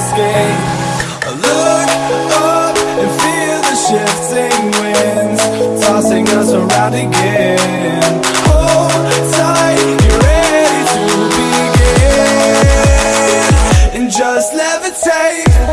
escape. I look up and feel the shifting winds Tossing us around again. Hold tight, get ready to begin And just levitate.